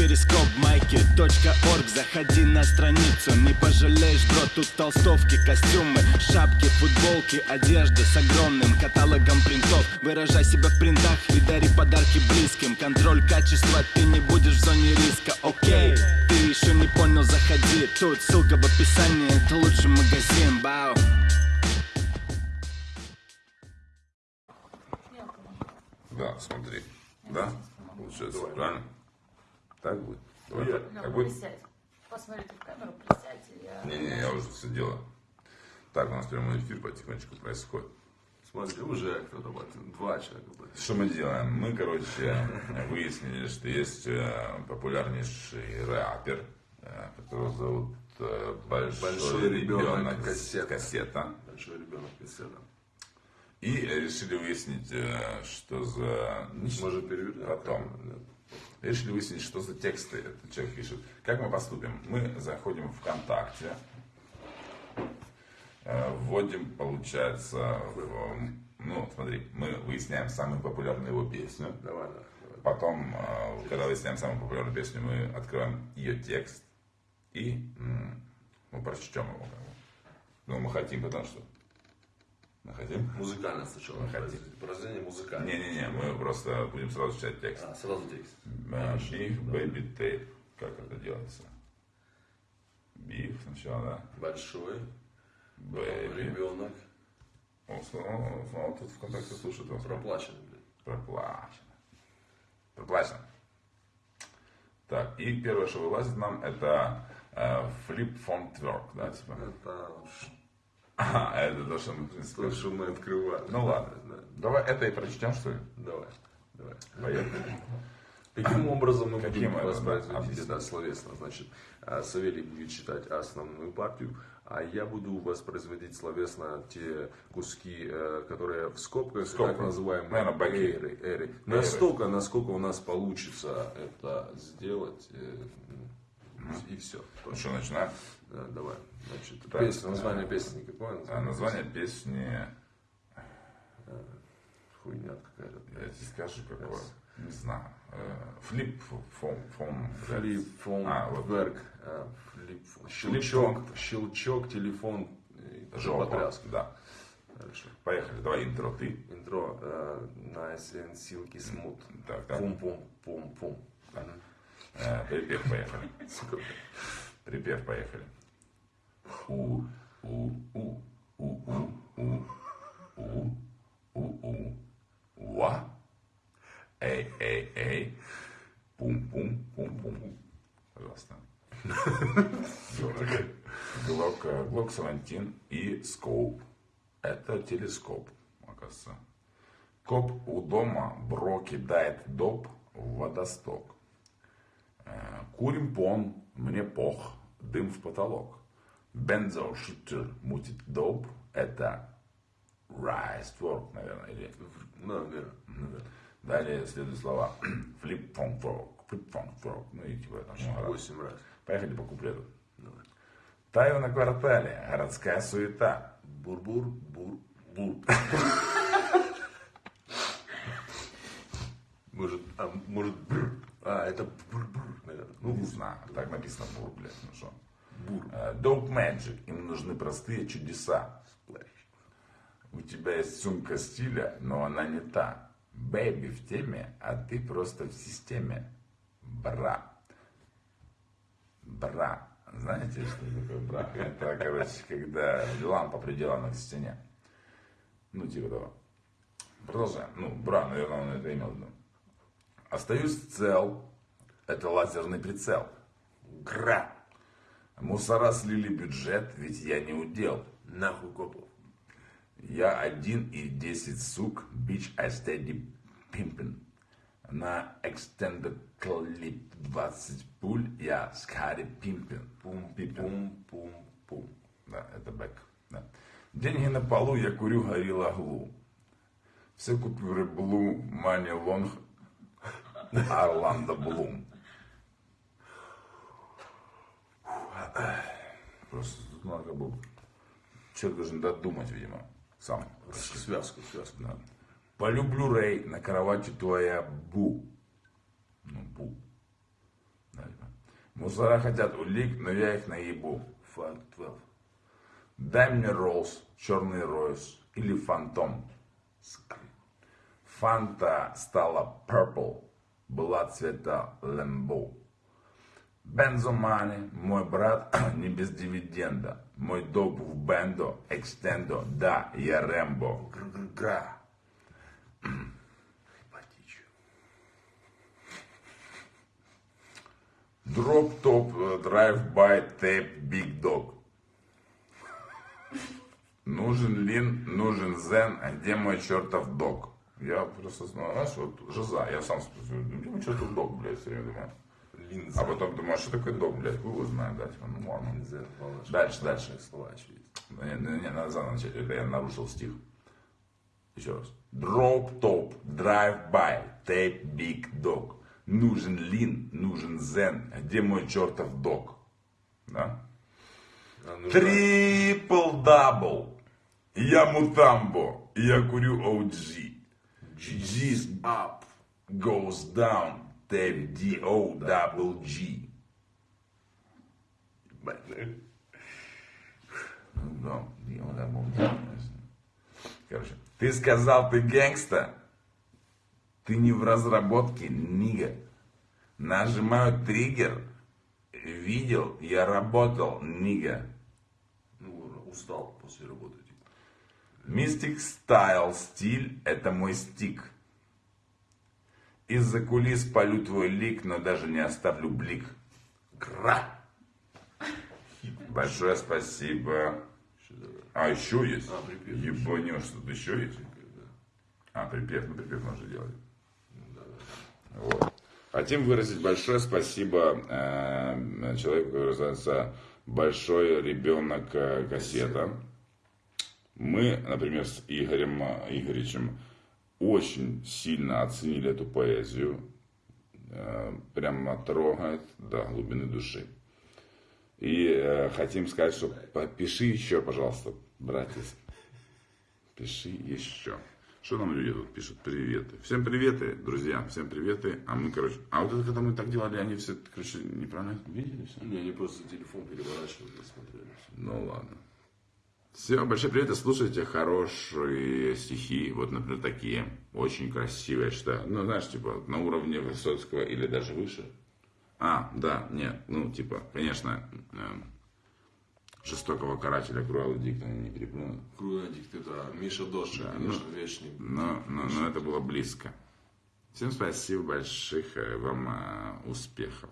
перископ майки.орг Заходи на страницу, не пожалеешь, бро Тут толстовки, костюмы, шапки, футболки Одежда с огромным каталогом принтов. Выражай себя в принтах и дари подарки близким. Контроль качества, ты не будешь в зоне риска, окей Ты еще не понял, заходи. Тут ссылка в описании, это лучший магазин, бау. Да, смотри. Да? Получается, правильно? Так будет? Давай Нет. так. Ну, Так будет? присядь. Посмотрите в камеру, присядьте. Я... Не-не, я уже все делаю. Так, у нас прямой эфир потихонечку происходит. Смотри, уже кто-то два человека. будет. Что мы делаем? Мы, короче, выяснили, что есть э, популярнейший рэпер, э, которого зовут э, Большой, Большой ребенок ребенок кассета. кассета. Большой ребенок беседа. И решили выяснить, что за... Может перевернем? Потом. Решили выяснить, что за тексты этот человек пишет. Как мы поступим? Мы заходим в ВКонтакте, э, вводим, получается, ну, смотри, мы выясняем самую популярную его песню. Давай, да. давай. Потом, э, когда выясняем самую популярную песню, мы открываем ее текст и мы прочтем его. Ну, мы хотим, потому что... Мы хотим? Музыкально сначала. Мы хотим. Произведение музыкальное. Не-не-не, мы просто будем сразу читать текст. А, сразу текст. Big Baby Tape. Как это делается? Big сначала, да? Большой baby. ребенок. О, снова, тут ВКонтакте слушает вас. Проплаченный, блин. Проплачено. Проплачено. Так, и первое, что вылазит нам, это э, flip phone twerk, да, типа. Это А, это то, что мы, в принципе, то, что мы открывали. Ну ладно. Да. Давай это и прочтем, что ли? Давай. Давай. Поехали. Каким образом мы Каким будем воспроизводить это словесно? Значит, а, Савелий будет читать основную партию, а я буду воспроизводить словесно те куски, э, которые в скобках, Скобках. так называемые Наверное, эры, эры. Настолько, насколько у нас получится это сделать, э, и все. Ну что, начинаем? давай. Значит, Так, песня, название песни какое? А, название песни, Хуйня какая-то. я тебе скажу, какое. Не знаю. Э, Flip phone. phone Флип, фон, А, вот. верк, а, флип, фон. Флип, щелчок, щелчок, телефон, Жопа. потряска. Да. Хорошо. Поехали, давай интро ты. Интро э, and Silky Smooth. Так, так. Пум-пум-пум-пум. Э, Припев, поехали. Сука. Припев, поехали. У, у, у, у, у, у, у, у, у, уа. Эй, эй, эй. Пум, пум, пум, пум. Пожалуйста. Глок, Глок 17 и скоп. Это телескоп, оказывается. Коп у дома, бро кидает доп в водосток. Э, Курим пон, мне пох, дым в потолок. Бензо шутер мутит доп, это райстворк, наверное, или наверное. Далее следуют слова флип фон фрог, флип фон фрог, ну и типа там много раз. Восемь раз. Поехали по куплету. Давай. Таю на квартале, городская суета. Бур-бур, бур-бур. Может, а, может, бур. А, это бур-бур, наверное. Ну, не знаю, так написано бур, блядь, ну что. Бур. Dope Magic, им нужны простые чудеса. У тебя есть сумка стиля, но она не та. Бэйби в теме, а ты просто в системе. Бра. Бра. Знаете, что такое бра? Это, короче, когда лампа приделана к стене. Ну, типа того. Продолжаем. Ну, бра, наверное, он это имел в виду. Остаюсь цел. Это лазерный прицел. Гра. Мусора слили бюджет, ведь я не удел. Нахуй копов. Я один и 10 сук, bitch, I steady pimpin. На extended clip 20 пуль, я scary pimpin. Пум, pimpin. Пум-пум-пум. Да, это бэк. Да. Деньги на полу, я курю Gorilla Glue. Все купюры blue, money long, Орландо Блум. Просто тут надо как бы... Человек должен додумать, видимо, сам. Связку, связку. Да. Полюблю Рэй, на кровати твоя бу. Ну, бу. Мусора хотят улик, но я их наебу. Факт 12. Дай мне Роллс, черный Ройс или Фантом. Фанта стала Purple, была цвета Лэмбо. Бензомани, мой брат, не без дивиденда. Мой доп в бендо, экстендо, да, я Рэмбо. Гра. Drop top, drive by, Tape, big dog. Нужен lean, нужен Xan, а где мой чертов dog? Я просто знаешь, вот жиза, я сам спрашиваю, где мой чертов dog, блядь, все время думаю. Линза. А потом думаю, а что такое dog, блядь, хуй его знает, да, типа, ну ладно. Линза, Дальше, дальше. слова очевидно. Не, не, не, надо заново начать, это я нарушил стих. Еще раз. Drop top, drive by, Tape big dog. Нужен lean, нужен Xan, где мой чертов dog? Да? Triple double. Я Мутомбо, я курю OG. G's up, hoes down, Tape D-O double G. ебать, ну, Ну да, D-O double G. Короче, ты сказал, ты гэнгста? Ты не в разработке, нига. Нажимаю триггер. Видел, я работал, нига. Ну, устал после работы. типа. Мистик стайл, стиль, это мой стик. Из-за кулис полю твой лик, но даже не оставлю блик. Гра! Большое спасибо. А, еще есть? А, припев Ебанешь, тут еще есть? А, припев, ну припев можно делать. Вот. Хотим выразить большое спасибо э, человеку, который называется Большой ребенок э, кассета. Мы, например, с Игорем э, Игоревичем очень сильно оценили эту поэзию. Э, Прямо трогает до глубины души. И э, хотим сказать, что пиши еще, пожалуйста, братец. Пиши еще. Что нам люди тут пишут? Приветы. Всем приветы, друзья, всем приветы. А мы, короче, а вот это когда мы так делали, они все, короче, неправильно видели все? Не, они просто телефон переворачивали смотрели. Ну ладно. Все, большой привет, и слушайте хорошие стихи, вот, например, такие, очень красивые, я считаю. Ну, знаешь, типа, на уровне Высоцкого или даже выше. А, да, нет, ну, типа, конечно, эм, жестокого карателя Круэлла Дикта не переплюнут. Круадик, это Миша Дождь, Да, конечно, ну, вечный. Но, но, но это было близко. Всем спасибо больших э, вам э, успехов.